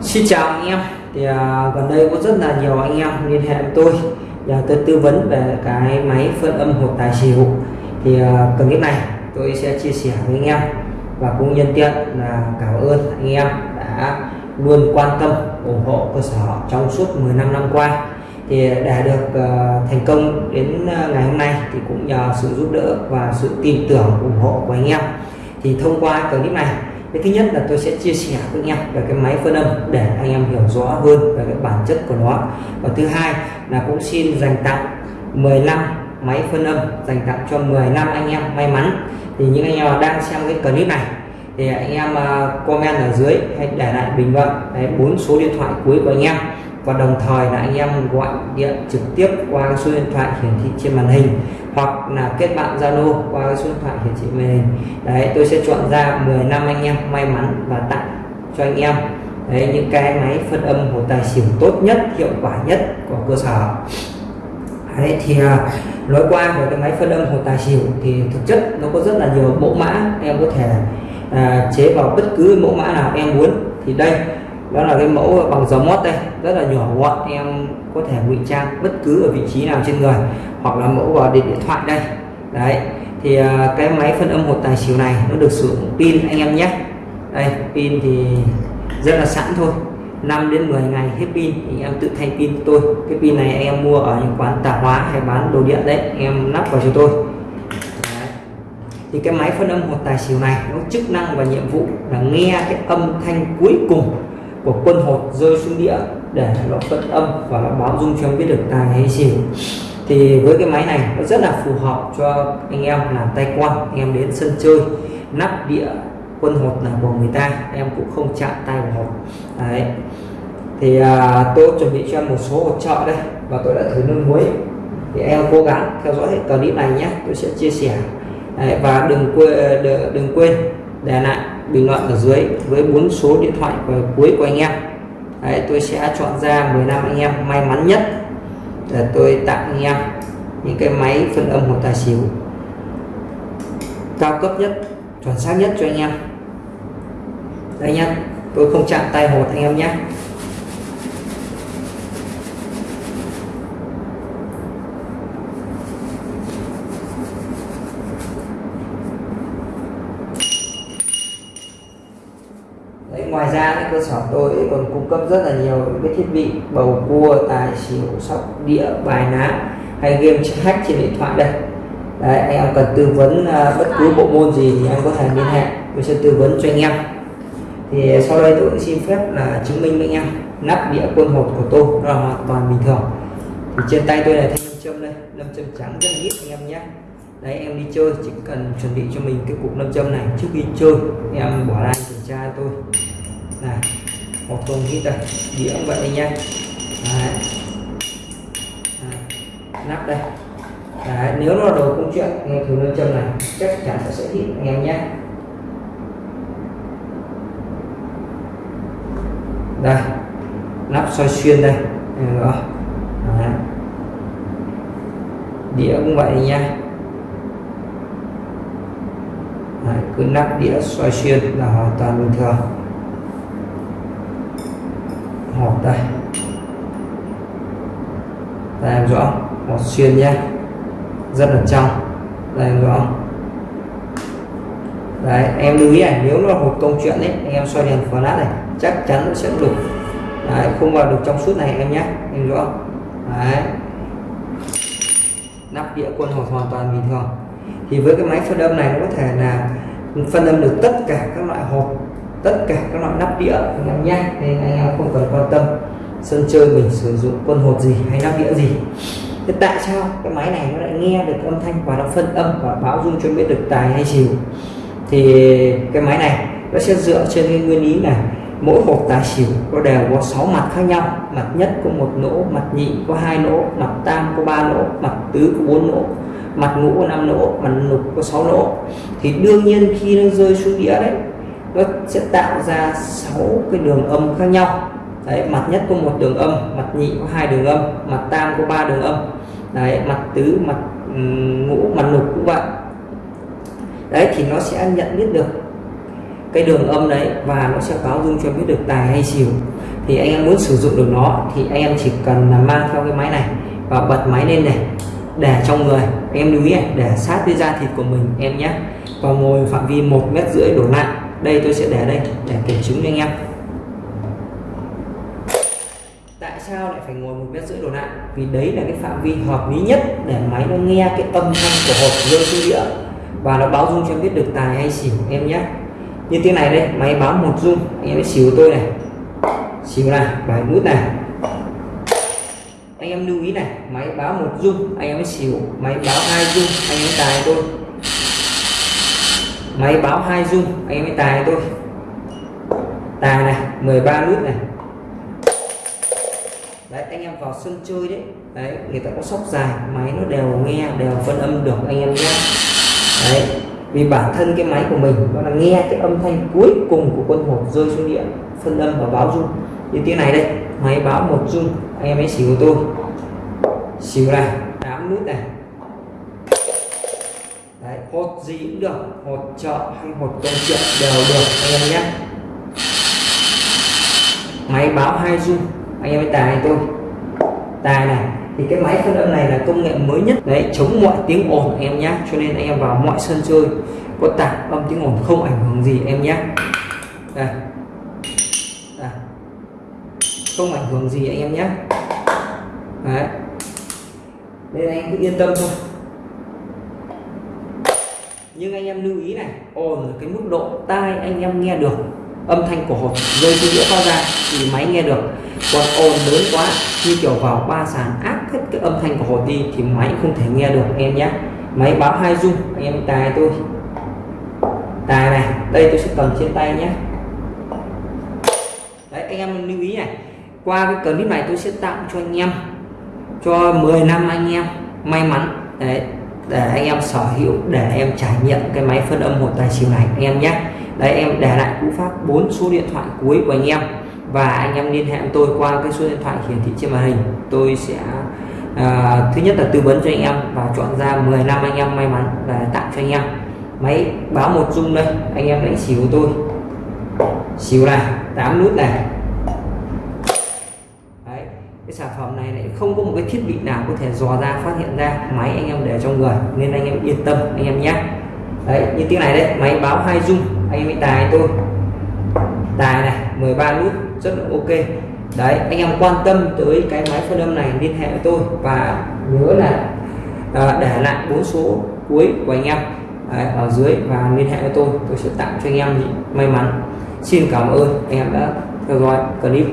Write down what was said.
Xin chào anh em. Thì à, gần đây có rất là nhiều anh em liên hệ với tôi và tôi tư vấn về cái máy phân âm hộp tài xỉu. Thì à, clip này tôi sẽ chia sẻ với anh em và cũng nhân tiện là cảm ơn anh em đã luôn quan tâm ủng hộ cơ sở trong suốt 15 năm qua. Thì à, để được uh, thành công đến uh, ngày hôm nay thì cũng nhờ sự giúp đỡ và sự tin tưởng ủng hộ của anh em. Thì thông qua clip này cái thứ nhất là tôi sẽ chia sẻ với anh em về cái máy phân âm để anh em hiểu rõ hơn về cái bản chất của nó. Và thứ hai là cũng xin dành tặng 15 máy phân âm, dành tặng cho 10 năm anh em may mắn. Thì những anh em đang xem cái clip này thì anh em à, comment ở dưới hay để lại bình luận. Bốn số điện thoại cuối của anh em và đồng thời là anh em gọi điện trực tiếp qua số điện thoại hiển thị trên màn hình hoặc là kết bạn Zalo qua số điện thoại hiển thị màn hình. Đấy tôi sẽ chọn ra 10 năm anh em may mắn và tặng cho anh em. Đấy những cái máy phân âm hồ tài xỉu tốt nhất hiệu quả nhất của cơ sở. Đấy thì à, nói qua về cái máy phân âm hồ tài xỉu thì thực chất nó có rất là nhiều mẫu mã em có thể à, chế vào bất cứ mẫu mã nào em muốn. Thì đây đó là cái mẫu bằng dầu mót đây. Rất là nhỏ gọn, em có thể ngụy trang bất cứ ở vị trí nào trên người, hoặc là mẫu vào điện điện thoại đây. Đấy, thì à, cái máy phân âm hột tài xỉu này nó được sử dụng pin anh em nhé. Đây, pin thì rất là sẵn thôi. 5 đến 10 ngày hết pin, thì em tự thay pin tôi. Cái pin này anh em mua ở những quán tạp hóa hay bán đồ điện đấy anh em lắp vào cho tôi. Đấy. thì cái máy phân âm hột tài xỉu này, nó chức năng và nhiệm vụ là nghe cái âm thanh cuối cùng của quân hột rơi xuống đĩa để nó phân âm và nó báo dung cho em biết được tài hay xỉu. Thì với cái máy này nó rất là phù hợp cho anh em làm tay quan anh em đến sân chơi nắp đĩa quân hột là của người ta em cũng không chạm tay vào hột. Đấy. Thì à, tôi chuẩn bị cho em một số hỗ trợ đây và tôi đã thử nước muối. Thì em cố gắng theo dõi clip này nhé tôi sẽ chia sẻ. Đấy, và đừng quên đừng quên để lại bình luận ở dưới với bốn số điện thoại cuối của anh em. Đấy, tôi sẽ chọn ra 15 anh em may mắn nhất. Để tôi tặng anh em những cái máy phân âm một tài xỉu cao cấp nhất chuẩn xác nhất cho anh em. Đây nhá tôi không chạm tay hột anh em nhé Đấy, cơ sở tôi còn cung cấp rất là nhiều cái thiết bị bầu cua tài xỉu sóc đĩa bài ná hay game hack trên điện thoại đây. Đấy, anh em cần tư vấn uh, bất cứ bộ môn gì thì anh có thể liên hệ tôi sẽ tư vấn cho anh em. Thì sau đây tôi cũng xin phép là chứng minh với anh em nắp đĩa quân hột của tôi là hoàn toàn bình thường. Thì trên tay tôi là thanh nam châm đây nam châm trắng rất là ít anh em nhé. Đấy em đi chơi chỉ cần chuẩn bị cho mình cái cục nam châm này. Trước khi chơi em bỏ ra kiểm tra tôi này một thùng hít đây đĩa cũng vậy nha. Đấy. Đấy. nắp đây. Đấy. nếu nó là đồ công chuyện nghe thử nam châm này chắc chắn sẽ sẽ hít anh em nhé. Đây. Nắp soi xuyên đây. Rồi đĩa cũng vậy nha. Đấy, cứ nắp đĩa xoay xuyên là hoàn toàn bình thường hộp đây. Đây em rõ. Một xuyên nhé. Rất là trong. Đây em rõ. Đấy em lưu ý này nếu nó là hộp công chuyện đấy anh em xoay đèn flash này chắc chắn nó sẽ đục đấy, không vào được trong suốt này em nhé. Em rõ. Đấy. Nắp đĩa quân hộp hoàn toàn bình thường. Thì với cái máy phân âm này nó có thể là phân âm được tất cả các loại hộp tất cả các loại nắp đĩa anh em nhé. Nên anh em không cần sân chơi mình sử dụng quân hột gì hay nắp đĩa gì. Thế tại sao cái máy này nó lại nghe được âm thanh và nó phân âm và báo dung cho biết được tài hay xỉu thì cái máy này nó sẽ dựa trên cái nguyên lý này mỗi hộp tài xỉu nó đều có 6 mặt khác nhau. Mặt nhất có một lỗ, mặt nhị có hai lỗ, mặt tam có ba lỗ, mặt tứ có bốn lỗ, mặt ngũ có năm lỗ, mặt lục có 6 lỗ. Thì đương nhiên khi nó rơi xuống đĩa đấy, nó sẽ tạo ra 6 cái đường âm khác nhau đấy, mặt nhất có một đường âm, mặt nhị có hai đường âm, mặt tam có ba đường âm. Đấy, mặt tứ, mặt ngũ, mặt lục cũng vậy. Đấy, thì nó sẽ nhận biết được cái đường âm đấy và nó sẽ báo dung cho biết được tài hay xỉu. Thì anh em muốn sử dụng được nó thì anh em chỉ cần là mang theo cái máy này và bật máy lên này, để trong người. Anh em lưu ý này, để sát với da thịt của mình, em nhé. Và ngồi phạm vi một mét rưỡi đổ lại. Đây, tôi sẽ để đây, để kiểm chứng cho anh em. Tại sao lại phải ngồi một mét rưỡi đổ lại vì đấy là cái phạm vi hợp lý nhất để máy nó nghe cái âm thanh của hộp rơi xuống đĩa. Và nó báo dung cho em biết được tài hay xỉu em nhé. Như tiếng này đây, máy báo một dung. Anh em xỉu tôi này. Xỉu này, bài nút này. Anh em lưu ý này, máy báo một dung, anh em xỉu. Máy báo hai dung, anh em tài tôi. Máy báo hai dung, anh em tài tôi. Tài này 13 nút này đấy, anh em vào sân chơi đấy. Đấy, người ta có sóc dài, máy nó đều nghe, đều phân âm được, anh em nhé. Đấy, vì bản thân cái máy của mình, nó là nghe cái âm thanh cuối cùng của quân hộp rơi xuống địa, phân âm và báo rung. Như tiếng này đây, máy báo một rung, anh em ấy xỉu tôi. Xỉu này tám nút này. Đấy, hột gì cũng được, hột chợ hay hột công chuyện đều được, anh em nhé. Máy báo hai rung anh em ấy tài tôi tài này, thì cái máy phân âm này là công nghệ mới nhất. Đấy, chống mọi tiếng ồn em nhé cho nên anh em vào mọi sân chơi, có tạp âm tiếng ồn không ảnh hưởng gì em nhé đây. đây. Không ảnh hưởng gì anh em nhé đấy. Nên anh cứ yên tâm thôi. Nhưng anh em lưu ý này, ồn là cái mức độ tai anh em nghe được, âm thanh của hộp rơi từ đĩa phát ra thì máy nghe được còn ồn lớn quá. Như kiểu vào ba sàn áp hết cái âm thanh của hồ đi thì máy không thể nghe được anh em nhé máy báo hai dung anh em tài tôi. Tài này, đây tôi sẽ cầm trên tay nhé đấy, anh em lưu ý này. Qua cái clip này tôi sẽ tặng cho anh em, cho 10 năm anh em may mắn. Đấy, để anh em sở hữu, để em trải nghiệm cái máy phân âm một tài xỉu này, anh em nhé đấy, em để lại cú pháp bốn số điện thoại cuối của anh em và anh em liên hệ với tôi qua cái số điện thoại hiển thị trên màn hình. Tôi sẽ à, thứ nhất là tư vấn cho anh em và chọn ra 10 năm anh em may mắn và tặng cho anh em. Máy báo một dung đây anh em đánh xỉu tôi. Xỉu này 8 nút này. Đấy cái sản phẩm này lại không có một cái thiết bị nào có thể dò ra phát hiện ra máy anh em để trong người nên anh em yên tâm anh em nhé. Đấy như tiếng này đấy máy báo hai dung anh em tài tôi. Tài này 13 nút rất là ok. Đấy anh em quan tâm tới cái máy phân âm này liên hệ với tôi và nhớ là à, để lại bốn số cuối của anh em đấy, ở dưới và liên hệ với tôi. Tôi sẽ tặng cho anh em may mắn. Xin cảm ơn. Anh em đã theo dõi clip.